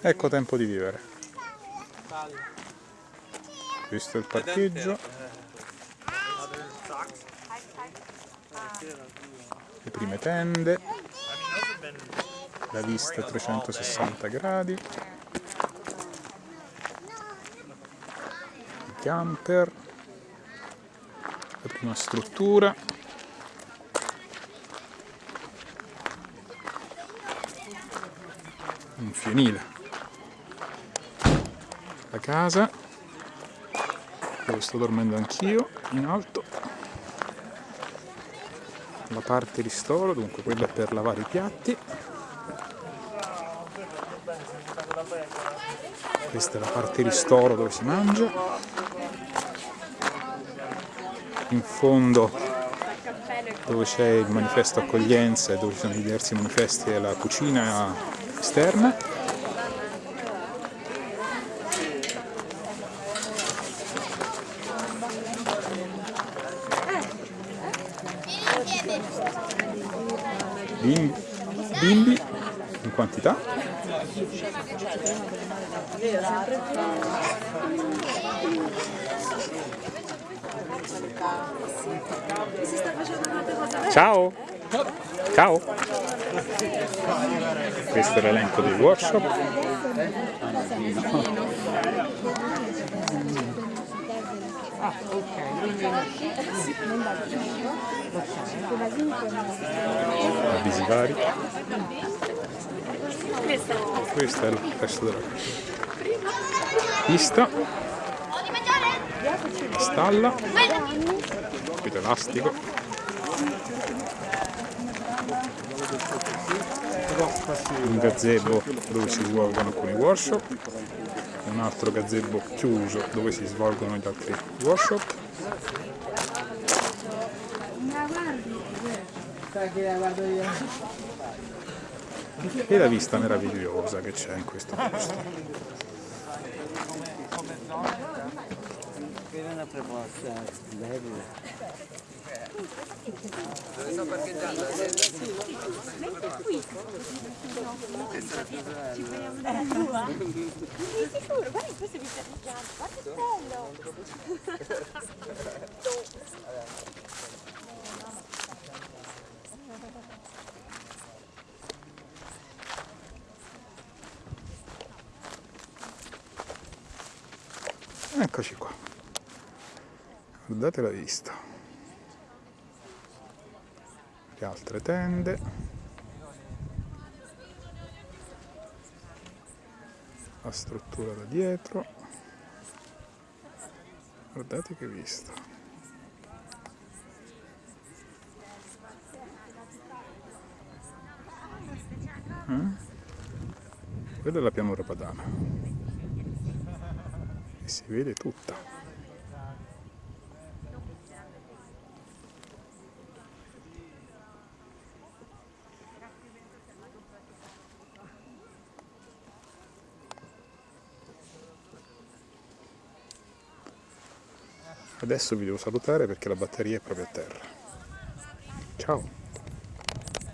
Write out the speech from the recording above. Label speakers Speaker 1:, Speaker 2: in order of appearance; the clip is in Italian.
Speaker 1: Ecco tempo di vivere. Questo è il parcheggio. Le prime tende. La vista a 360 gradi. I camper. La prima struttura. Un fienile la casa. Dove sto dormendo anch'io in alto. La parte ristoro dunque quella è per lavare i piatti. Questa è la parte ristoro dove si mangia. In fondo dove c'è il manifesto accoglienza e dove ci sono diversi manifesti e la cucina esterna bimbi in quantità. Ciao. Ciao. Questo è l'elenco dei workshop Ah, ok. Avvisi vari. Questo è il resto della pista. La stalla. Qui elastico. Un gazebo dove si svolgono alcuni workshop un altro gazebo chiuso dove si svolgono gli altri workshop. E la vista meravigliosa che c'è in questo posto
Speaker 2: dove sto parcheggiando? Mentre qui. Ci vogliamo dare a Sì, sicuro, guarda questo mi sta picchiando. Guarda che bello.
Speaker 1: Eccoci qua. Guardate la vista. le altre tende. La struttura da dietro. Guardate che vista. Eh? quella è la pianura padana. E si vede tutta Adesso vi devo salutare perché la batteria è proprio a terra. Ciao!